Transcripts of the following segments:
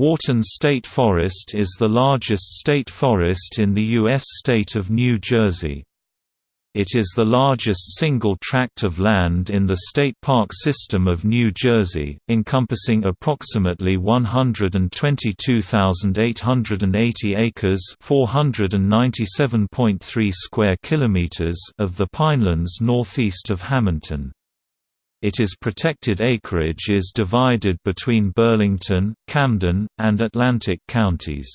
Wharton State Forest is the largest state forest in the U.S. state of New Jersey. It is the largest single tract of land in the state park system of New Jersey, encompassing approximately 122,880 acres (497.3 square kilometers) of the pinelands northeast of Hammonton. It is protected acreage is divided between Burlington, Camden, and Atlantic counties.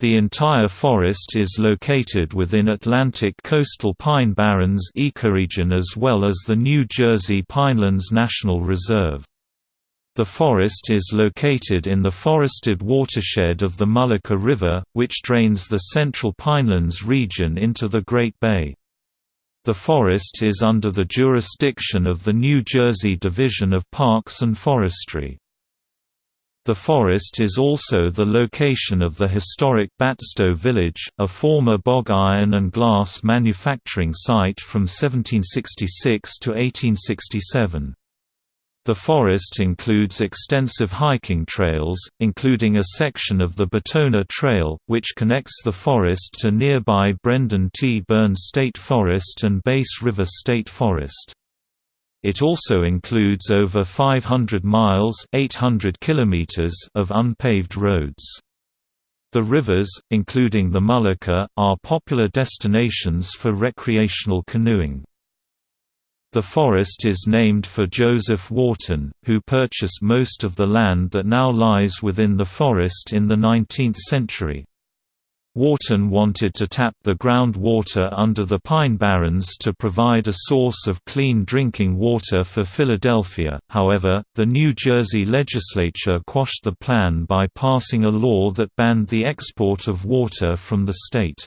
The entire forest is located within Atlantic coastal pine barrens ecoregion as well as the New Jersey Pinelands National Reserve. The forest is located in the forested watershed of the Mullica River, which drains the central Pinelands region into the Great Bay. The forest is under the jurisdiction of the New Jersey Division of Parks and Forestry. The forest is also the location of the historic Batsto Village, a former bog iron and glass manufacturing site from 1766 to 1867. The forest includes extensive hiking trails, including a section of the Batona Trail, which connects the forest to nearby Brendan T. Burns State Forest and Bass River State Forest. It also includes over 500 miles 800 kilometers of unpaved roads. The rivers, including the Mullica, are popular destinations for recreational canoeing. The forest is named for Joseph Wharton, who purchased most of the land that now lies within the forest in the 19th century. Wharton wanted to tap the groundwater under the Pine Barrens to provide a source of clean drinking water for Philadelphia, however, the New Jersey legislature quashed the plan by passing a law that banned the export of water from the state.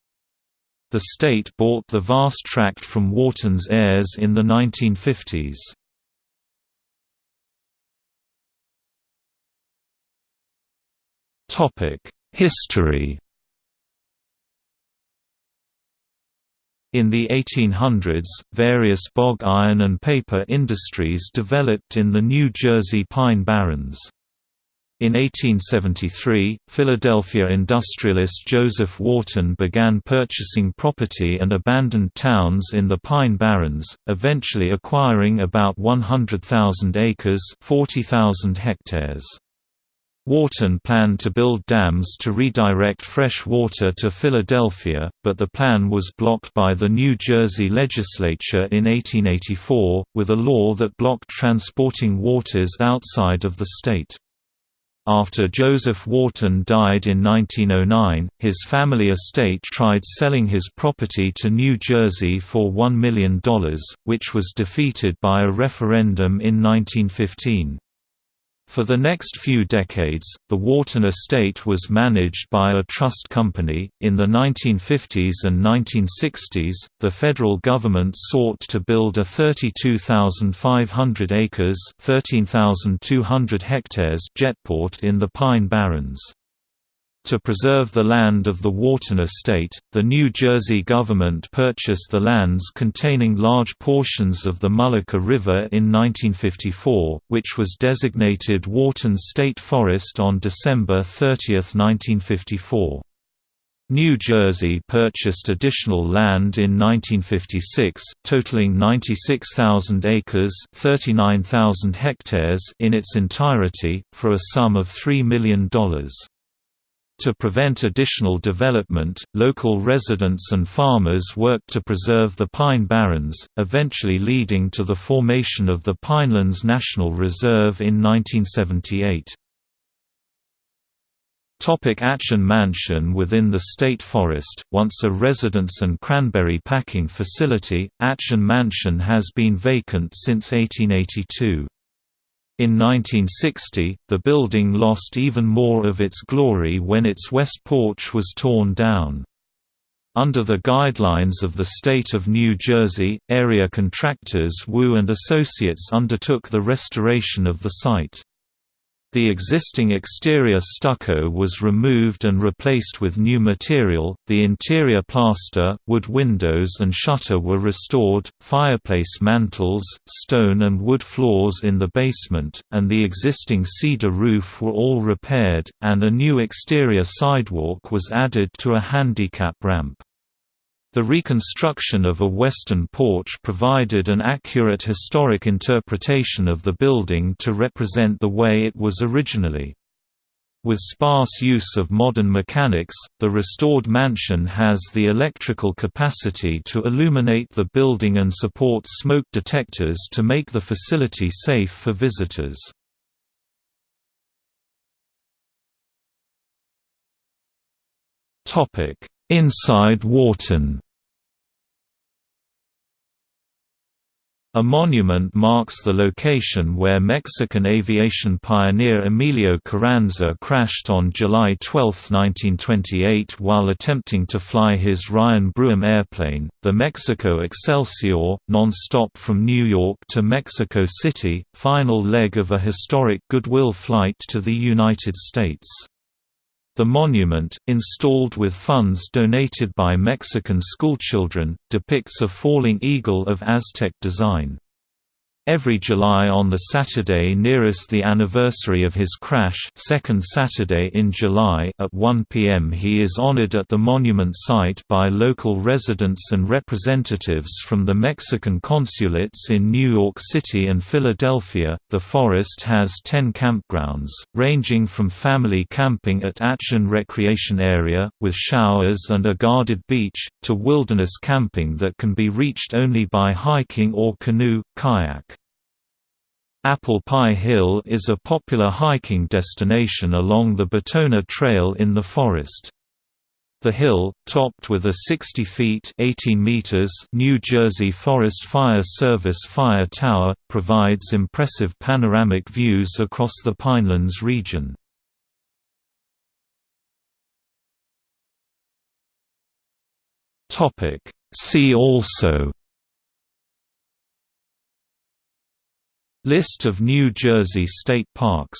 The state bought the vast tract from Wharton's heirs in the 1950s. History In the 1800s, various bog iron and paper industries developed in the New Jersey Pine Barrens. In 1873, Philadelphia industrialist Joseph Wharton began purchasing property and abandoned towns in the Pine Barrens, eventually acquiring about 100,000 acres 40,000 hectares. Wharton planned to build dams to redirect fresh water to Philadelphia, but the plan was blocked by the New Jersey legislature in 1884, with a law that blocked transporting waters outside of the state. After Joseph Wharton died in 1909, his family estate tried selling his property to New Jersey for $1 million, which was defeated by a referendum in 1915. For the next few decades, the Wharton estate was managed by a trust company. In the 1950s and 1960s, the federal government sought to build a 32,500 acres (13,200 hectares) jetport in the Pine Barrens. To preserve the land of the Wharton estate, the New Jersey government purchased the lands containing large portions of the Mullica River in 1954, which was designated Wharton State Forest on December 30, 1954. New Jersey purchased additional land in 1956, totaling 96,000 acres 39,000 hectares in its entirety, for a sum of $3 million. To prevent additional development, local residents and farmers worked to preserve the pine barrens, eventually leading to the formation of the Pinelands National Reserve in 1978. Topic Atsion Mansion Within the state forest, once a residence and cranberry packing facility, Atsion Mansion has been vacant since 1882. In 1960, the building lost even more of its glory when its west porch was torn down. Under the guidelines of the state of New Jersey, area contractors Wu and Associates undertook the restoration of the site. The existing exterior stucco was removed and replaced with new material, the interior plaster, wood windows and shutter were restored, fireplace mantels, stone and wood floors in the basement, and the existing cedar roof were all repaired, and a new exterior sidewalk was added to a handicap ramp. The reconstruction of a western porch provided an accurate historic interpretation of the building to represent the way it was originally. With sparse use of modern mechanics, the restored mansion has the electrical capacity to illuminate the building and support smoke detectors to make the facility safe for visitors. Inside Wharton A monument marks the location where Mexican aviation pioneer Emilio Carranza crashed on July 12, 1928 while attempting to fly his Ryan Brougham airplane, the Mexico Excelsior, non-stop from New York to Mexico City, final leg of a historic goodwill flight to the United States. The monument, installed with funds donated by Mexican schoolchildren, depicts a falling eagle of Aztec design. Every July on the Saturday nearest the anniversary of his crash second Saturday in July at 1 p.m. he is honored at the monument site by local residents and representatives from the Mexican consulates in New York City and Philadelphia. The forest has 10 campgrounds, ranging from family camping at Atsion Recreation Area, with showers and a guarded beach, to wilderness camping that can be reached only by hiking or canoe, kayak. Apple Pie Hill is a popular hiking destination along the Batona Trail in the forest. The hill, topped with a 60 feet 18 meters New Jersey Forest Fire Service fire tower, provides impressive panoramic views across the Pinelands region. See also List of New Jersey state parks